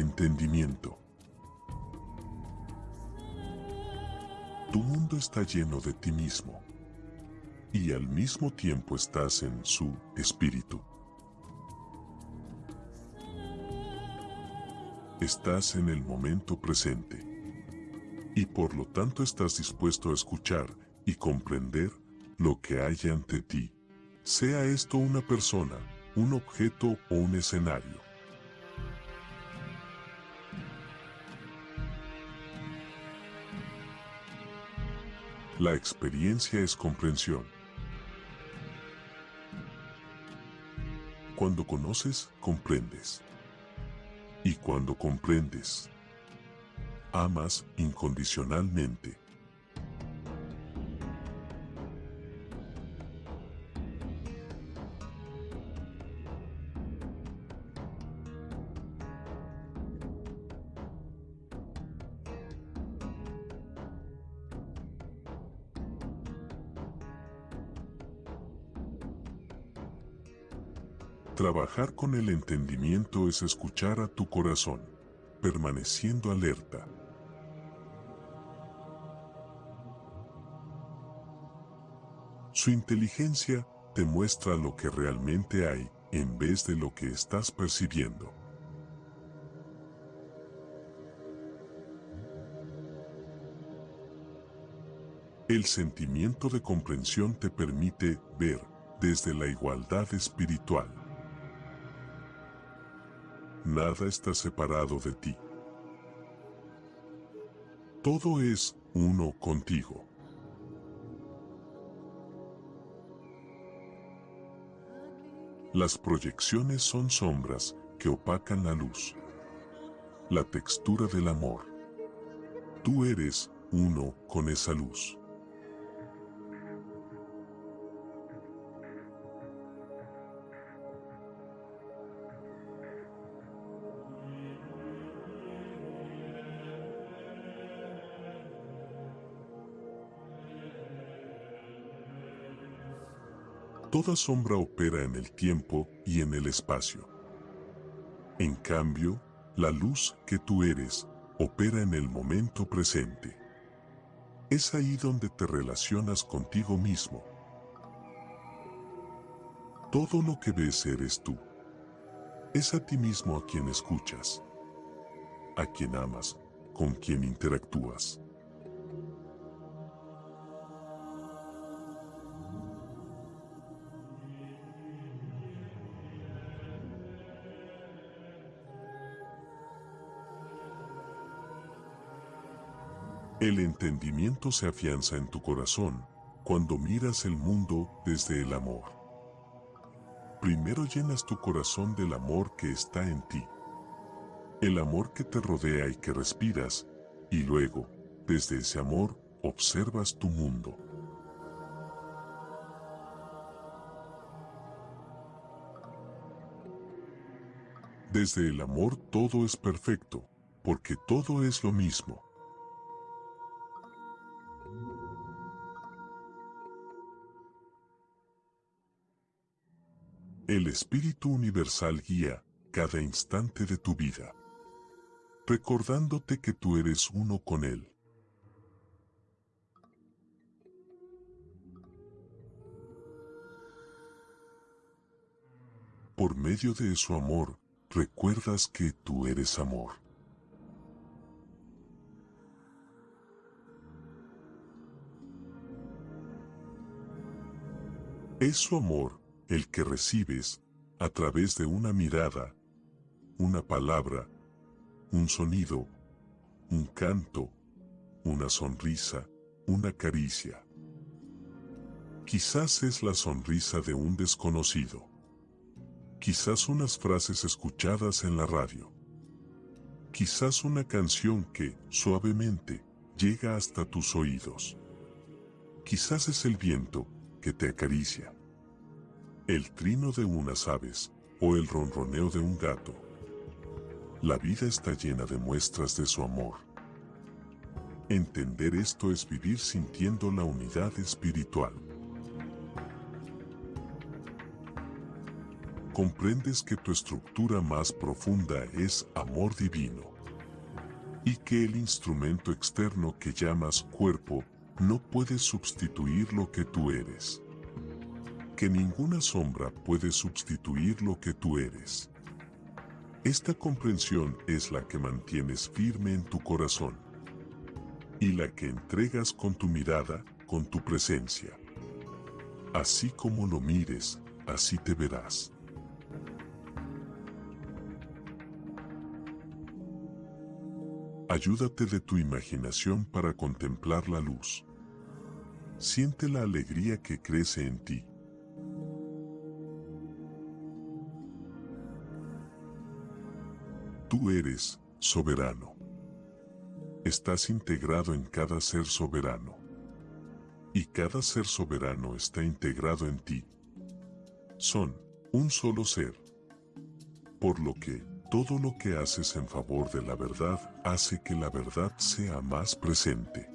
entendimiento. Tu mundo está lleno de ti mismo y al mismo tiempo estás en su espíritu. Estás en el momento presente y por lo tanto estás dispuesto a escuchar y comprender lo que hay ante ti, sea esto una persona, un objeto o un escenario. La experiencia es comprensión. Cuando conoces, comprendes. Y cuando comprendes, amas incondicionalmente. Trabajar con el entendimiento es escuchar a tu corazón, permaneciendo alerta. Su inteligencia te muestra lo que realmente hay en vez de lo que estás percibiendo. El sentimiento de comprensión te permite ver desde la igualdad espiritual. Nada está separado de ti. Todo es uno contigo. Las proyecciones son sombras que opacan la luz. La textura del amor. Tú eres uno con esa luz. Toda sombra opera en el tiempo y en el espacio. En cambio, la luz que tú eres opera en el momento presente. Es ahí donde te relacionas contigo mismo. Todo lo que ves eres tú. Es a ti mismo a quien escuchas, a quien amas, con quien interactúas. El entendimiento se afianza en tu corazón cuando miras el mundo desde el amor. Primero llenas tu corazón del amor que está en ti, el amor que te rodea y que respiras, y luego, desde ese amor, observas tu mundo. Desde el amor todo es perfecto, porque todo es lo mismo. El Espíritu Universal guía cada instante de tu vida, recordándote que tú eres uno con Él. Por medio de su amor, recuerdas que tú eres amor. Es su amor el que recibes a través de una mirada, una palabra, un sonido, un canto, una sonrisa, una caricia. Quizás es la sonrisa de un desconocido. Quizás unas frases escuchadas en la radio. Quizás una canción que, suavemente, llega hasta tus oídos. Quizás es el viento que te acaricia el trino de unas aves o el ronroneo de un gato. La vida está llena de muestras de su amor. Entender esto es vivir sintiendo la unidad espiritual. comprendes que tu estructura más profunda es amor divino y que el instrumento externo que llamas cuerpo no puede sustituir lo que tú eres. Que ninguna sombra puede sustituir lo que tú eres. Esta comprensión es la que mantienes firme en tu corazón y la que entregas con tu mirada, con tu presencia. Así como lo mires, así te verás. Ayúdate de tu imaginación para contemplar la luz. Siente la alegría que crece en ti. Tú eres soberano. Estás integrado en cada ser soberano. Y cada ser soberano está integrado en ti. Son un solo ser. Por lo que, todo lo que haces en favor de la verdad hace que la verdad sea más presente.